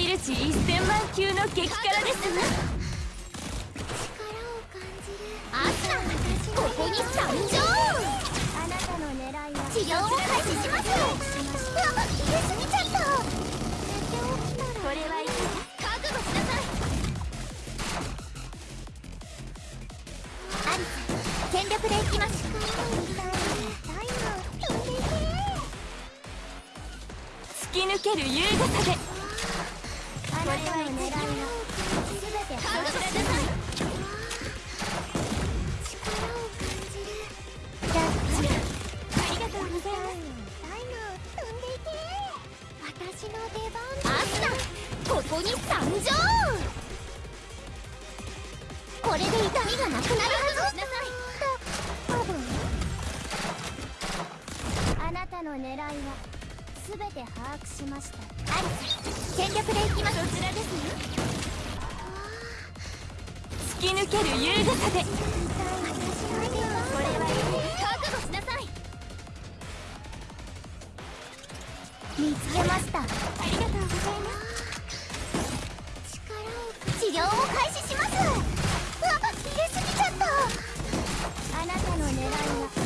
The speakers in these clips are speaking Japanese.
ビル値1000万級の激辛です。わアスラここに参上あなたの狙いは治療を開始しますうわ入れすぎちゃったこれはいかが覚悟しなさいアリス全力でいきます突き抜ける優雅さであなたの狙いは。全て覚悟しない力を感じるジャッジありがとうございますタイム踏んでいけ私の出番アスナここに参上これで痛みがなくなるはずしなさい多分あなたの狙いは全て把握しました。アリス全力でいきますそちらですね。突き抜ける優雅さで。これはい覚悟しなさい。見つけました。ありがとうございます。治療を開始します。うわ入れすぎちゃった。あなたの狙いは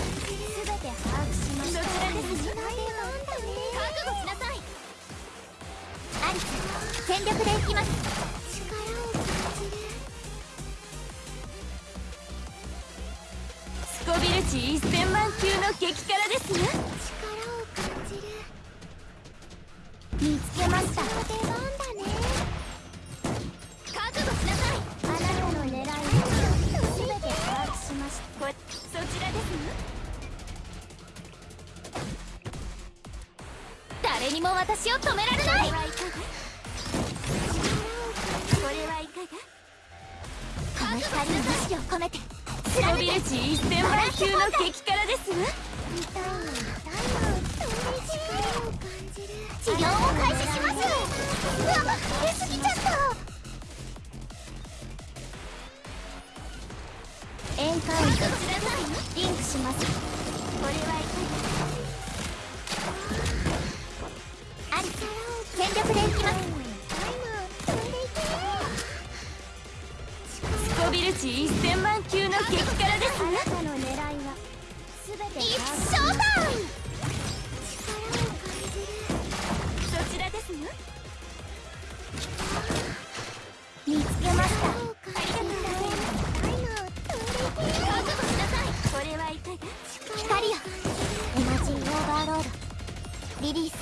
全力でいきます。力を感じる。スコビル値1000万級の激辛ですわ力を感じる。見つけました。出番だね。覚悟しなさい。あなたの狙いて把握しました。こそちらです誰にも私を止められこないの光に意志を込めて。スコビル値1000万級の激辛です。わ治療を開始します。うわぎちゃったエンカウントリンクします。これはいかア全て一把握生タイム力を感じるそちらですわ見つけましたありがとうございます覚悟しなさいこれはいかが光よエナジーオーバーロードリリース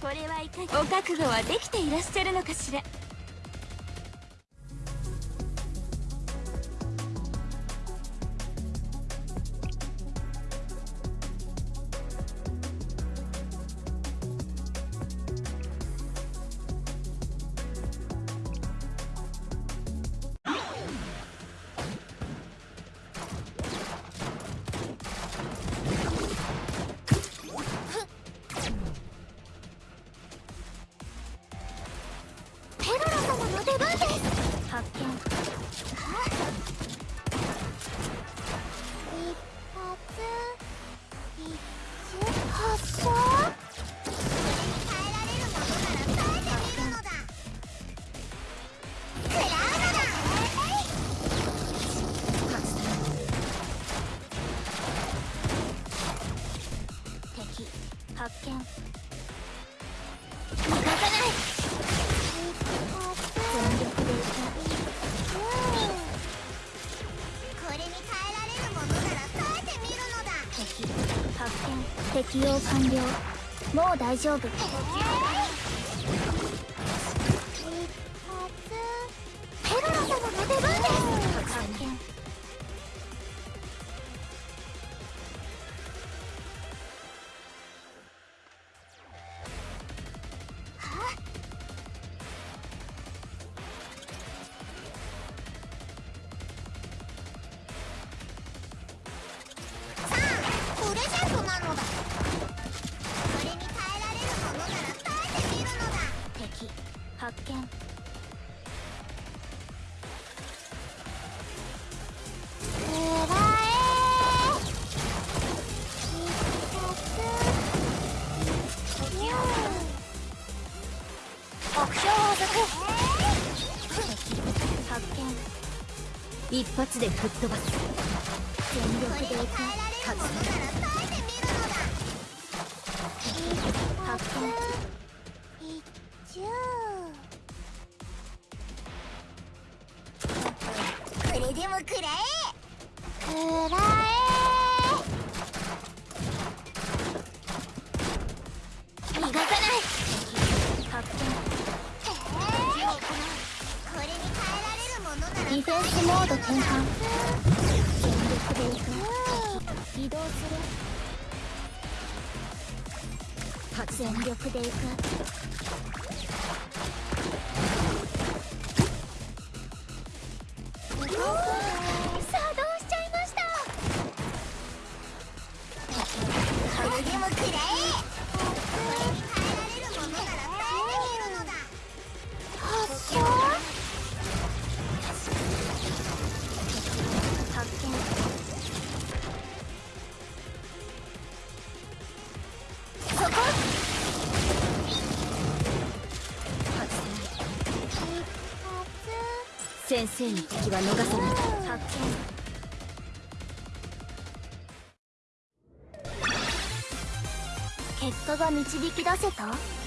これはいかがお覚悟はできて。いらっしゃるのかしら発見。逃がさない全力でいこれに耐えられるものなら耐えてみるのだ。敵発見。適用完了。もう大丈夫。ペロラ様の出番です。発見一発で吹っ飛ばす。全力でいく勝つ発見一チューこれでも食らえ食らえ逃がさないィフェンスモード転換。全力でいく。移動する全力でいく。作動しちゃいました。先生の敵は逃さない。発見結果が導き出せた？